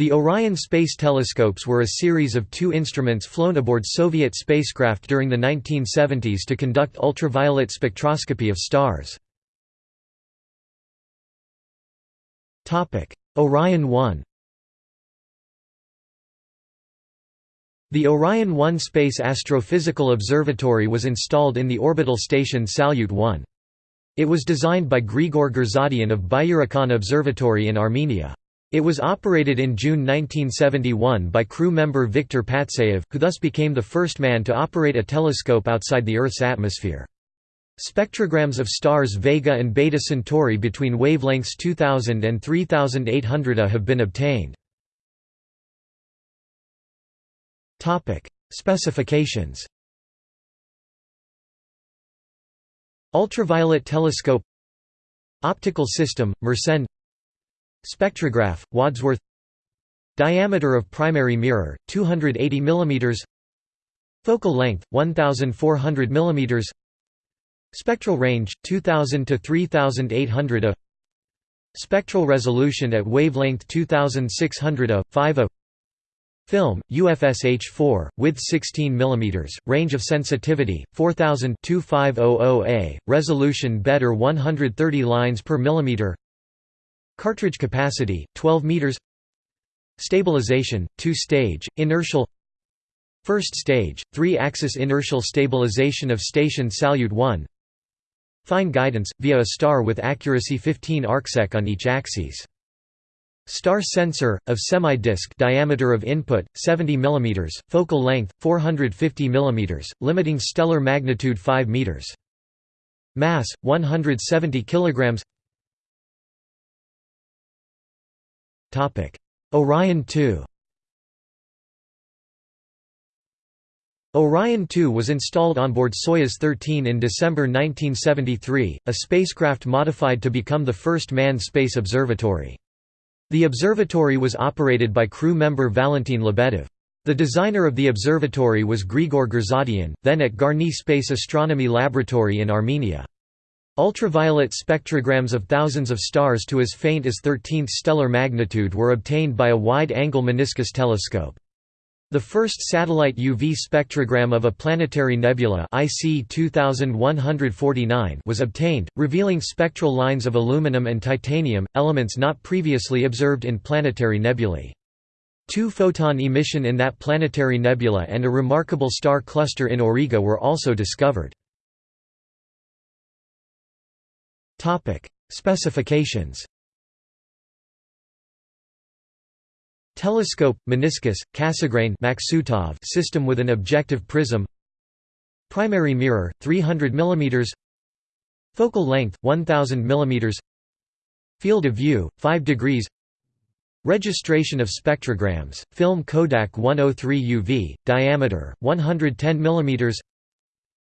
The Orion space telescopes were a series of two instruments flown aboard Soviet spacecraft during the 1970s to conduct ultraviolet spectroscopy of stars. Orion 1 The Orion 1 Space Astrophysical Observatory was installed in the orbital station Salyut 1. It was designed by Grigor Gurzadian of Byurakan Observatory in Armenia. It was operated in June 1971 by crew member Viktor Patsayev, who thus became the first man to operate a telescope outside the Earth's atmosphere. Spectrograms of stars Vega and Beta Centauri between wavelengths 2000 and 3800 A have been obtained. Specifications Ultraviolet telescope Optical system, Mersenne Spectrograph, Wadsworth. Diameter of primary mirror, 280 mm Focal length, 1400 mm Spectral range, 2000 to 3800 A. Spectral resolution at wavelength 2600 A, 5 A. Film, UFSH4, width 16 mm, range of sensitivity, 4000 2500 A, resolution better 130 lines per millimeter Cartridge capacity, 12 meters Stabilization, two-stage, inertial First stage, three-axis inertial stabilization of station Salyut 1 Fine guidance, via a star with accuracy 15 arcsec on each axis. Star sensor, of semi-disc diameter of input, 70 mm, focal length, 450 mm, limiting stellar magnitude 5 m. Mass, 170 kg Orion 2 Orion 2 was installed on board Soyuz 13 in December 1973, a spacecraft modified to become the first manned space observatory. The observatory was operated by crew member Valentin Lebedev. The designer of the observatory was Grigor Gurzadian, then at Garni Space Astronomy Laboratory in Armenia. Ultraviolet spectrograms of thousands of stars to as faint as 13th stellar magnitude were obtained by a wide-angle meniscus telescope. The first satellite UV spectrogram of a planetary nebula IC 2149 was obtained, revealing spectral lines of aluminum and titanium, elements not previously observed in planetary nebulae. Two-photon emission in that planetary nebula and a remarkable star cluster in Auriga were also discovered. Topic: Specifications. Telescope, meniscus, Cassegrain system with an objective prism. Primary mirror, 300 mm. Focal length, 1000 mm. Field of view, 5 degrees. Registration of spectrograms, film Kodak 103 UV, diameter, 110 mm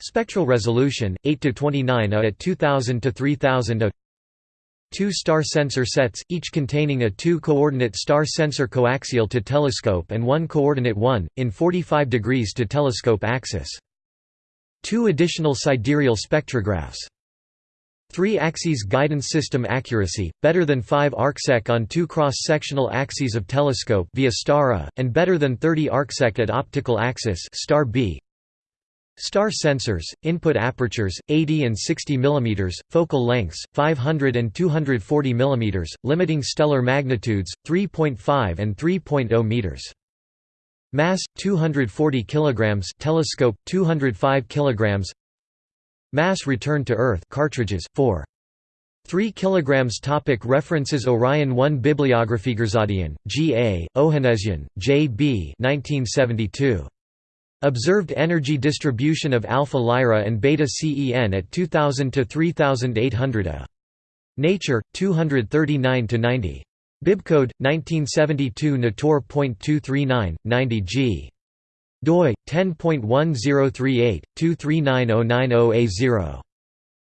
Spectral resolution 8 to 29 A at 2000 to 3000 A. Two star sensor sets, each containing a two-coordinate star sensor coaxial to telescope and one coordinate 1, in 45 degrees to telescope axis. Two additional sidereal spectrographs. Three axes guidance system accuracy, better than 5 arcsec on two cross-sectional axes of telescope via star A, and better than 30 arcsec at optical axis star B. Star sensors, input apertures, 80 and 60 mm, focal lengths, 500 and 240 mm, limiting stellar magnitudes, 3.5 and 3.0 meters. Mass 240 kg telescope 205 kg Mass returned to Earth cartridges 4 3 kg topic References Orion 1 Bibliography Gurzadian, G. A., Ohanessian, J. B. 1972. Observed energy distribution of alpha Lyra and beta CEN at 2000 to 3800 A. Nature 239 to 90. Bibcode 1972 Nator.239 90 G. doi 10.1038 239090A0.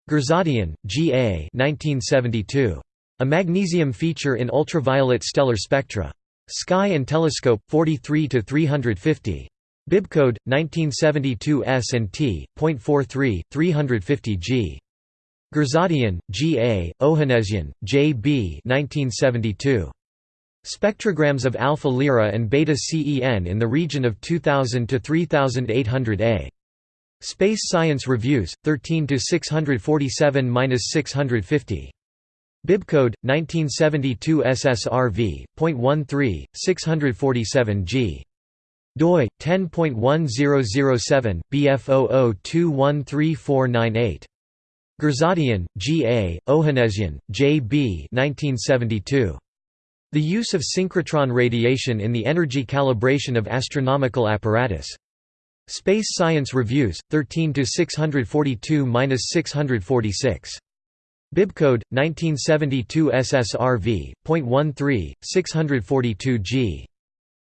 Gurzadian, G. A. 1972. A magnesium feature in ultraviolet stellar spectra. Sky and Telescope 43 to 350. Bibcode 1972 S&T, .43, 350 G. Gurzadian, G. A., Ohanesian, J. B. 1972. Spectrograms of alpha Lyrae and beta CEN in the region of 2000 to 3800 A. Space Science Reviews, 13 to 647-650. Bibcode 1972 SSRV.13 647 G. doi 10.1007 BF00213498. Gurzadian, G. A., Ohanessian, J. B. 1972. The use of synchrotron radiation in the energy calibration of astronomical apparatus. Space Science Reviews, 13 642–646. Bibcode 1972 SSRV.13 642 G.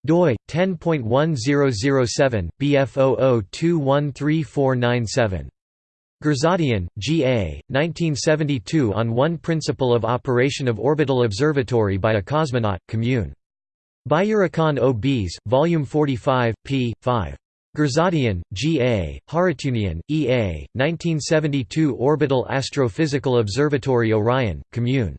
doi 10.1007 BF00213497. Gurzadian, G. A., 1972 On One Principle of Operation of Orbital Observatory by a Cosmonaut, Commune. Byurakan O. Bs, Volume 45, p. 5. Gurzadian, G. A., Haratunian, E. A., 1972 Orbital Astrophysical Observatory Orion, Commune.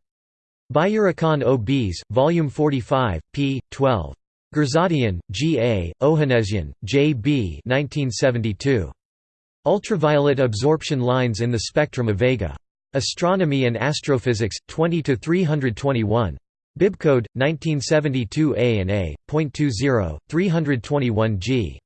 Byurakan O. Bs, Volume 45, p. 12. Gurzadian, G. A., Ohanessian, J. B. 1972. Ultraviolet absorption lines in the spectrum of Vega. Astronomy and Astrophysics, 20 to 321. Bibcode 1972 A and A. 321 G.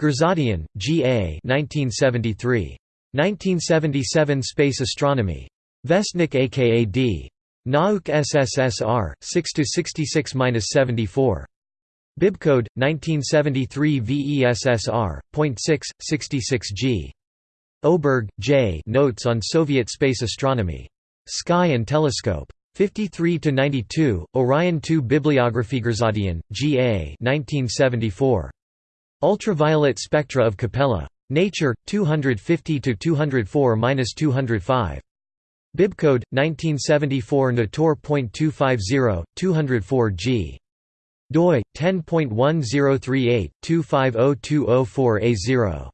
Gurzadian, G. A. 1973. 1977 Space Astronomy. Vestnik aka D. Nauk SSSR, 6 to 66-74. Bibcode 1973 VESSR. 66 G. Oberg, J. Notes on Soviet space astronomy. Sky and Telescope. 53 to 92. Orion 2 Bibliography Gurzadian, G. A. 1974. Ultraviolet spectra of Capella. Nature 250 to 204-205. Bibcode 1974 Nator.250 204 G doi 10.1038 250204A0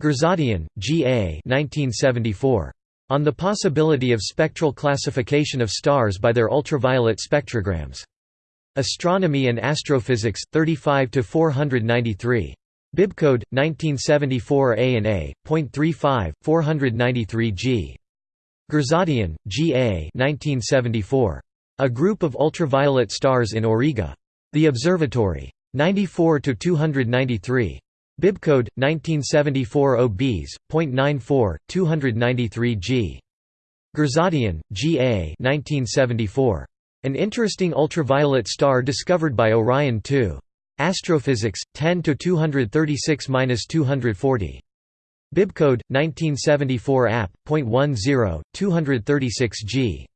Gurzadian, G. A. 1974. On the possibility of spectral classification of stars by their ultraviolet spectrograms. Astronomy and Astrophysics, 35 to 493. Bibcode 1974 A and A. 35, 493 G. Gurzadian, G. A. 1974. A group of ultraviolet stars in Auriga. The Observatory. 94 to 293. Bibcode 1974 OBs. .94 293 G. Gurzadian, G. A. 1974. An interesting ultraviolet star discovered by Orion II. Astrophysics 10 to 236-240. Bibcode 1974 app. .10 236 G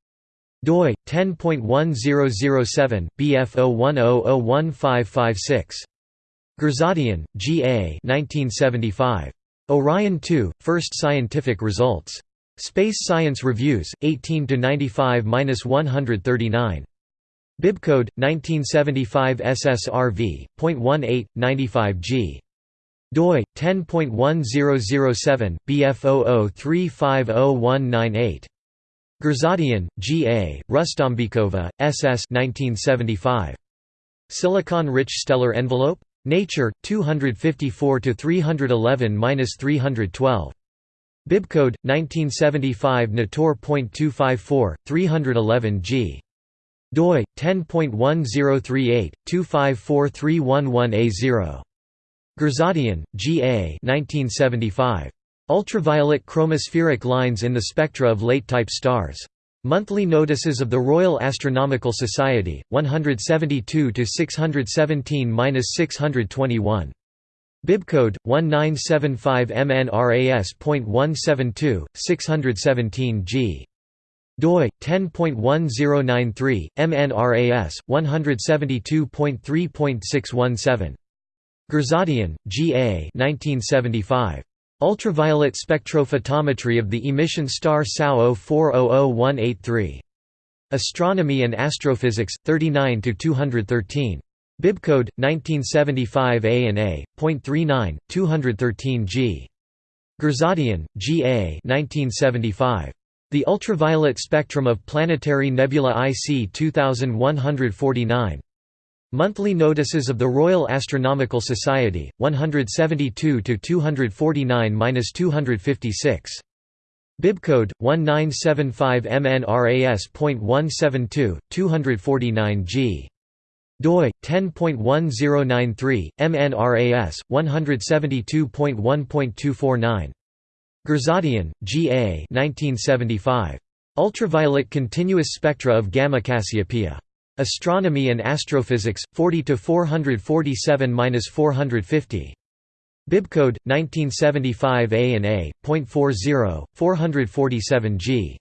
doi 10.1007 BF01001556 Gurzadian, G. A. 1975. Orion 2: First Scientific Results. Space Science Reviews, 18 to 95-139. Bibcode 1975 SSRV.18 95 G. doi 10.1007 BF00350198. Gurzadian, G. A., Rustombikova, S. S. 1975. Silicon-rich stellar envelope? Nature, 254 311-312. Bibcode 1975 Nator.254 311 G. doi 10.1038 2543111A0. Gurzadian, G. A. 1975. Ultraviolet chromospheric lines in the spectra of late-type stars. Monthly notices of the Royal Astronomical Society, 172 to 617-621. Bibcode 1975 MNRAS.172 617 G. doi 10.1093 MNRAS 172.3.617. Gurzadian, G. A. 1975. Ultraviolet spectrophotometry of the emission star SAO 400183. Astronomy and Astrophysics, 39 to 213. Bibcode 1975 A and A. .39, 213 G. Gurzadian, G. A. 1975. The Ultraviolet Spectrum of Planetary Nebula IC 2149. Monthly notices of the Royal Astronomical Society, 172 to 249-256. Bibcode 1975 MNRAS.172 249G doi 10.1093 MNRAS 172.1.249 Gurzadian, G. A. 1975. Ultraviolet continuous spectra of Gamma Cassiopeia. Astronomy and Astrophysics, 40 to 447-450. Bibcode 1975 A and A. 40, 447 G.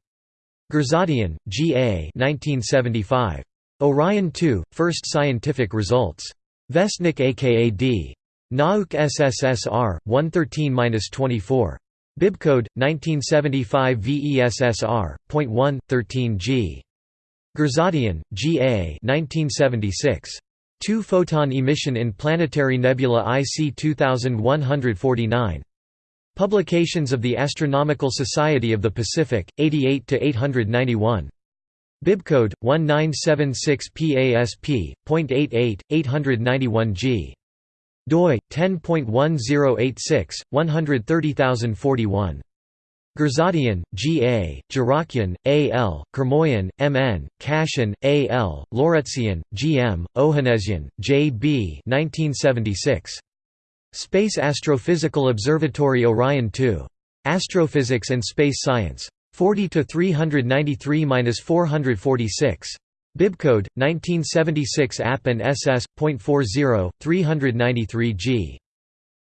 Gurzadian, G. A. 1975. Orion 2, First Scientific Results. Vestnik aka D. Nauk SSSR, 113-24. Bibcode 1975 VESSR. 1, 13 G. Gurzadian, G. A. 1976. Two-photon emission in planetary nebula IC 2149. Publications of the Astronomical Society of the Pacific, 88–891. Bibcode 1976 PASP.88 891G doi 10.1086 130041 Gurzadian, G. A., Jarakian, A. L., Kermoyan, M. N., Kashin, A. L., Lawretzian, G. M., Ohanesian, J. B. 1976. Space Astrophysical Observatory Orion 2. Astrophysics and Space Science. 40 to 393-446. Bibcode 1976 app and ss.40 393G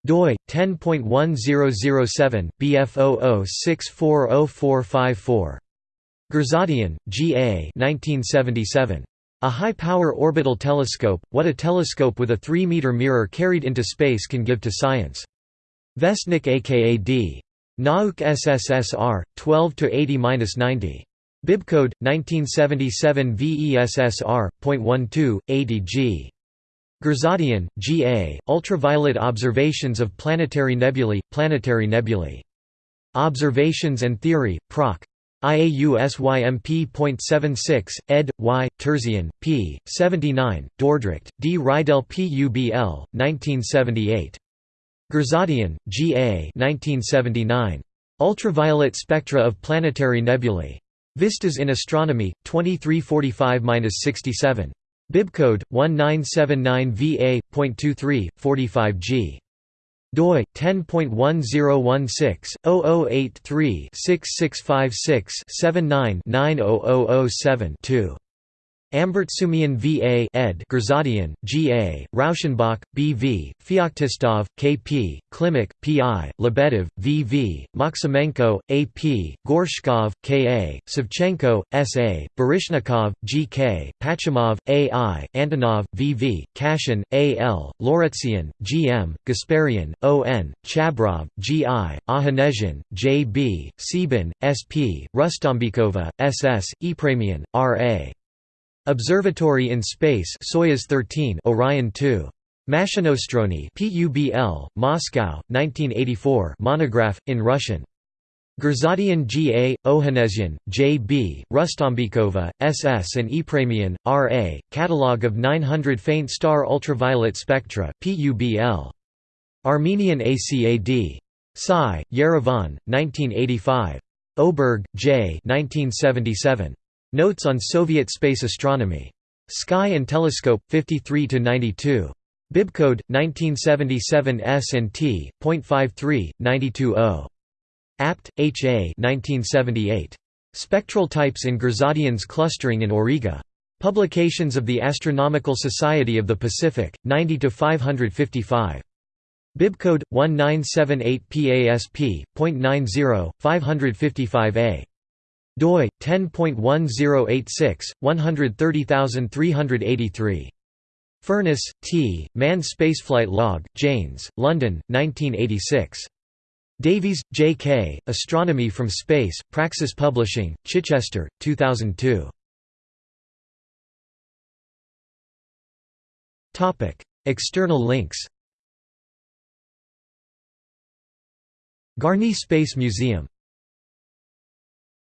doi 10.1007 bf00640454 Gurzadian, G. A. 1977. A high-power orbital telescope, what a telescope with a 3-meter mirror carried into space can give to science. Vestnik aka D. Nauk SSSR 12 to 80-90. Bibcode 1977 VESSR.12 80 G. Gurzadian, G. A., Ultraviolet Observations of Planetary Nebulae, Planetary Nebulae. Observations and Theory, Proc. IAUSYMP.76, ed. Y. Terzian, p. 79, Dordrecht, D. Reidel Publ, 1978. Gurzadian, G. A. 1979. Ultraviolet Spectra of Planetary Nebulae. Vistas in Astronomy, 2345–67. Bibcode 1979 45 G. doi 10.1016-0083-6656-79-90007-2. Ambartsumian V.A. ed. Gurzadian, G.A., Rauschenbach, B.V., Feoktistov, K.P., Klimuk, P.I., Lebedev, V.V., Maximenko, A.P., Gorshkov, K.A., Savchenko, S.A., Baryshnikov, G.K., Pachimov, A.I., Antonov, V.V., Kashin, A.L., Lawretzian, G.M., Gasparian, O.N., Chabrov, G.I., Ohanesian, J.B., Sebin, S.P., Rustombikova, S.S., Epremian, R.A. Observatory in Space Soyuz 13 Orion 2 Mashinostrony PUBL Moscow 1984 monograph in Russian Gurzadian G. A., Ohanesian, J. B., Rustombikova, S.S. And Epremian, R. A., Catalogue of 900 Faint Star Ultraviolet Spectra PUBL. Armenian ACAD. Psi, Yerevan, 1985. Oberg, J. 1977. Notes on Soviet space astronomy. Sky and Telescope 53 to 92. Bibcode 1977 S&T. 0.53 920. Abt, H. A. 1978. Spectral types in Gurzadian's clustering in Auriga. Publications of the Astronomical Society of the Pacific, 90 to 555. Bibcode 1978 PASP.90 555A doi 10.1086 130383 Furniss, T. Manned Spaceflight Log, Janes, London, 1986. Davies, J. K., Astronomy from Space, Praxis Publishing, Chichester, 2002. External links Garni Space Museum